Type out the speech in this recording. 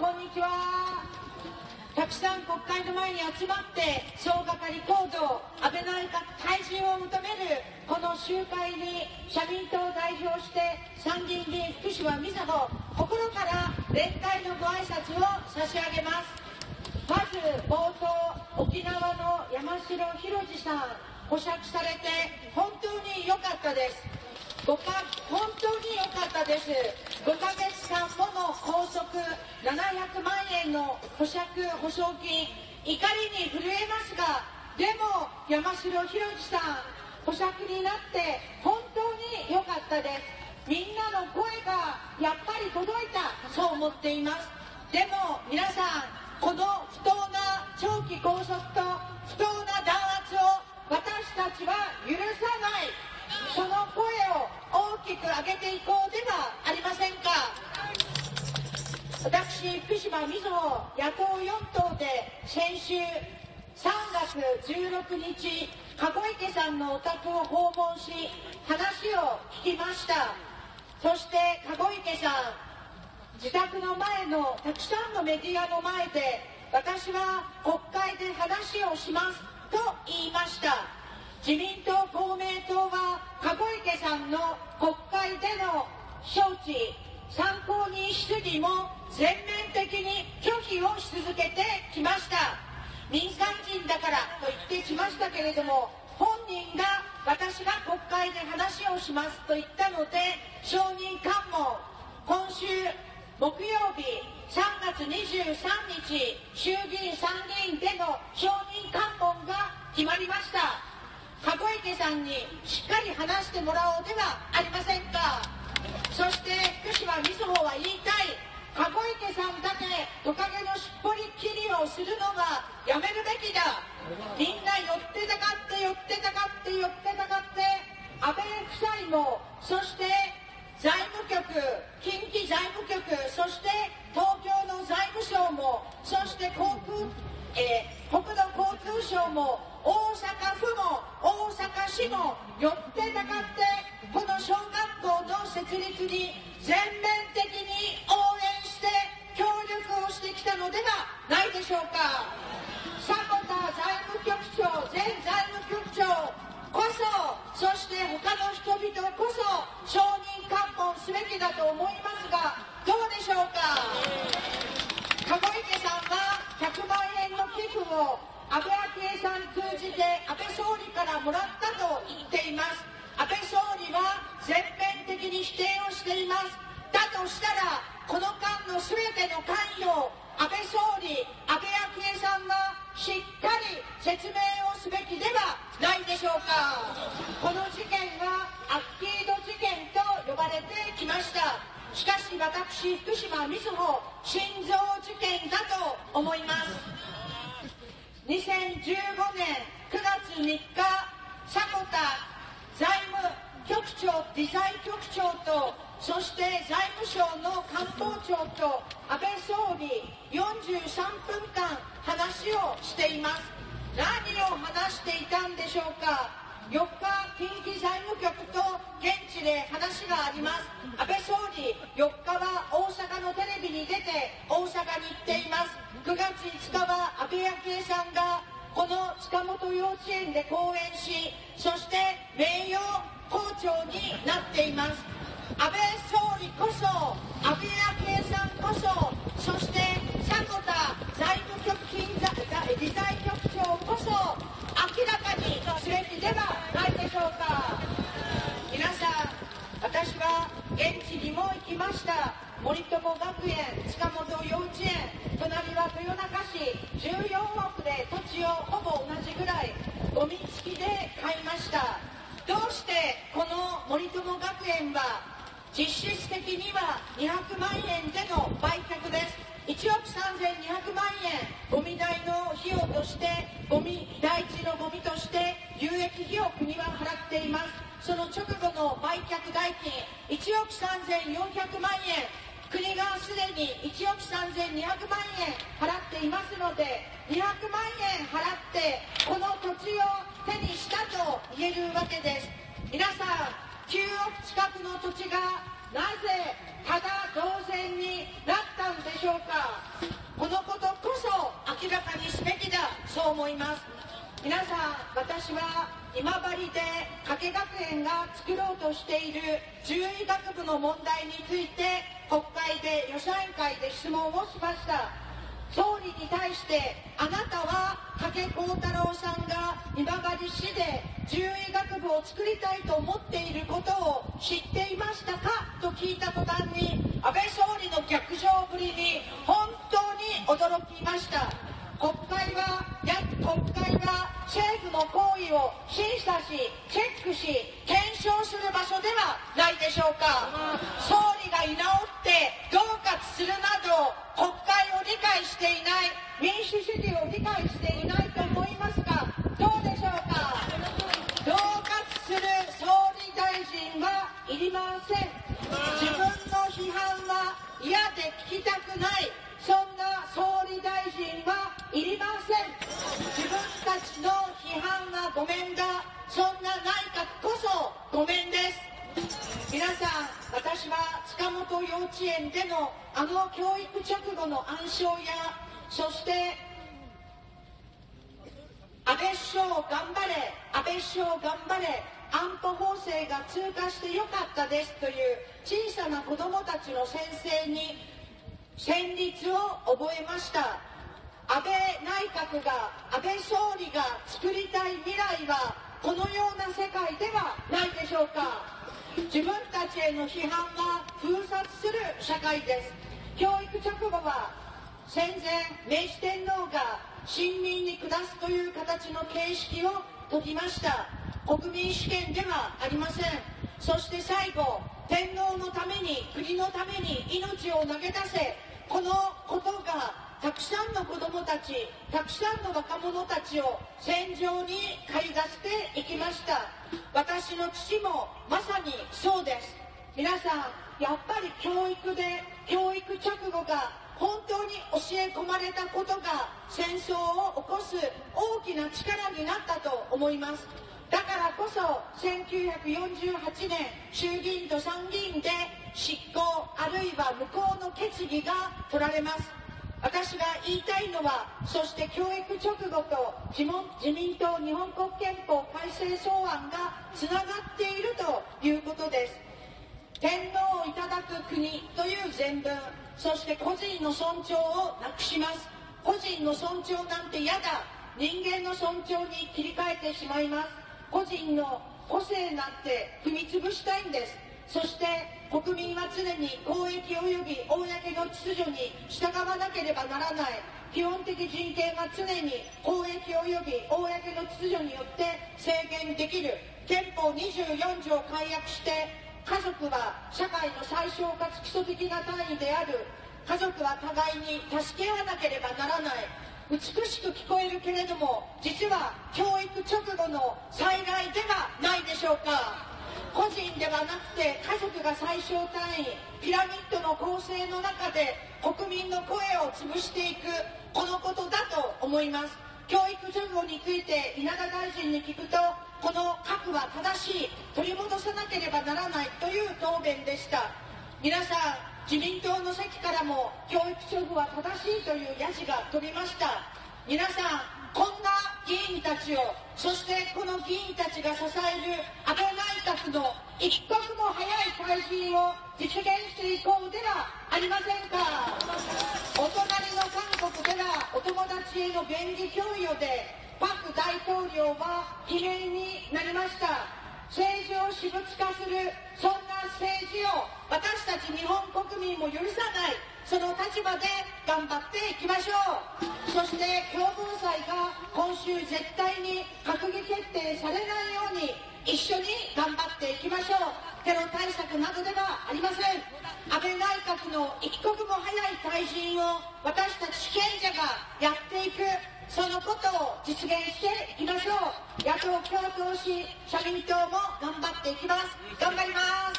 こんにちは。たくさん国会の前に集まって総がかり行動安倍内閣退陣を求めるこの集会に社民党を代表して参議院議員福島みずほ心から連帯のご挨拶を差し上げます。まず冒頭沖縄の山城宏二さん保釈されて本当に良かったです。ごか本当に良かったです。5ヶ月間もの拘束700万円の保釈保証金怒りに震えますがでも山城宏さん保釈になって本当に良かったです。みんなの声がやっぱり届いたそう思っています。でも皆さんこの不当な長期拘束と不当な弾圧を私たちは許さない。その声を大きく上げていこうではありませんか。私福島みずほ野党4党で先週3月16日籠池さんのお宅を訪問し話を聞きました。そして籠池さん自宅の前のたくさんのメディアの前で私は国会で話をしますと言いました。自民党、公明党は籠池さんの国会での招致、参考人質疑も全面的に拒否をし続けてきました。民間人だからと言ってきましたけれども本人が私が国会で話をしますと言ったので承認喚問今週木曜日3月23日衆議院参議院での承認喚問が決まりました。池さんにしっかり話してもらおうではありませんか。そして福島みずほは言いたい。籠池さんだけトカゲのしっぽり切りをするのがやめるべきだ。みんな寄ってたかって寄ってたかって寄ってたかって安倍夫妻もそして財務局近畿財務局そして東京の財務省もそして航空、えー、国土交通省も市もよってたかってこの小学校の設立に全面的に応援して協力をしてきたのではないでしょうか。迫田財務局長前財務局長こそそして他の人々こそ承認喚問すべきだと思いますがどうでしょうか。籠池さんは100万円の寄付を安倍昭恵さん通じて安倍総理からもらったと言っています。安倍総理は全面的に否定をしています。だとしたらこの間の全ての関与安倍総理安倍昭恵さんがしっかり説明をすべきではないでしょうか。この事件はアッキード事件と呼ばれてきました。しかし私福島みずほ心臓事件だと思います。2015年9月3日迫田財務局長理財局長とそして財務省の官房長と安倍総理43分間話をしています。何を話していたんでしょうか？4日近畿財務局と現地で話があります。安倍総理4日は大阪のテレビに出て大阪に行っています。9月5日は安倍昭恵さんがこの塚本幼稚園で講演しそして名誉校長になっています。安倍総理こそ安倍昭恵さんこそそして迫田財務局金理財局長こそ明らかにすべきではないでしょうか皆さん私は現地にも行きました森友学園塚本幼稚園隣は豊中市14億で土地をほぼ同じぐらいゴミ付きで買いました。どうしてこの森友学園は実質的には200万円での売却です。1億3200万円ゴミ代の費用としてゴミ第一のゴミとして有益費を国は払っています。その直後の売却代金1億3400万円。国がすでに1億3200万円払っていますので、200万円払って、この土地を手にしたと言えるわけです。皆さん、9億近くの土地がなぜただ同然になったんでしょうか。このことこそ明らかにすべきだ、そう思います。皆さん私は今治で加計学園が作ろうとしている獣医学部の問題について国会で予算委員会で質問をしました。総理に対してあなたは加計幸太郎さんが今治市で獣医学部を作りたいと思っていることを知っていましたか？と聞いた途端に安倍総理の逆上ぶりに本当に驚きました。国会はの行為を審査しチェックし検証する場所ではないでしょうか。総理が居直って恫喝するなど国会を理解していない民主主義を理解していないと思いますかどうでしょうか。恫喝する総理大臣はいりません。自分の批判は嫌で聞きたくない内閣こそごめんです。皆さん私は塚本幼稚園でのあの教育直後の暗唱やそして安倍首相頑張れ安倍首相頑張れ安保法制が通過してよかったですという小さな子どもたちの先生に戦慄を覚えました。安倍内閣が安倍総理が作りたい未来はこのような世界ではないでしょうか。自分たちへの批判が封殺する社会です。教育直後は戦前明治天皇が親民に下すという形の形式を解きました。国民主権ではありません。そして最後天皇のために国のために命を投げ出せ。このたくさんの子どもたちたくさんの若者たちを戦場に駆り出していきました。私の父もまさにそうです。皆さんやっぱり教育で教育直後が本当に教え込まれたことが戦争を起こす大きな力になったと思います。だからこそ1948年衆議院と参議院で執行あるいは無効の決議が取られます。私が言いたいのはそして教育直後と自民党日本国憲法改正草案がつながっているということです。天皇をいただく国という全文そして個人の尊重をなくします。個人の尊重なんて嫌だ。人間の尊重に切り替えてしまいます。個人の個性なんて踏み潰したいんです。そして国民は常に公益及び公の秩序に従わなければならない。基本的人権は常に公益及び公の秩序によって制限できる。憲法24条を解約して家族は社会の最小かつ基礎的な単位である。家族は互いに助け合わなければならない。美しく聞こえるけれども実は教育直後の災害ではないでしょうか。個人ではなくて家族が最小単位ピラミッドの構成の中で国民の声を潰していくこのことだと思います。教育情報について稲田大臣に聞くとこの核は正しい取り戻さなければならないという答弁でした。皆さん自民党の席からも教育直後は正しいというヤジが飛びました。皆さんこんな議員たちをそしてこの議員たちが支える安倍内閣の一刻も早い退陣を実現していこうではありませんか。お隣の韓国ではお友達への便宜供与でパク大統領は罷免になりました。政治を私物化するそんな政治を私たち日本国民も許さない。その立場で頑張っていきましょう。そして共同祭が今週絶対に閣議決定されないように一緒に頑張っていきましょう。テロ対策などではありません。安倍内閣の一刻も早い退陣を私たち主権者がやっていく。そのことを実現していきましょう。野党共闘し社民党も頑張っていきます。頑張ります。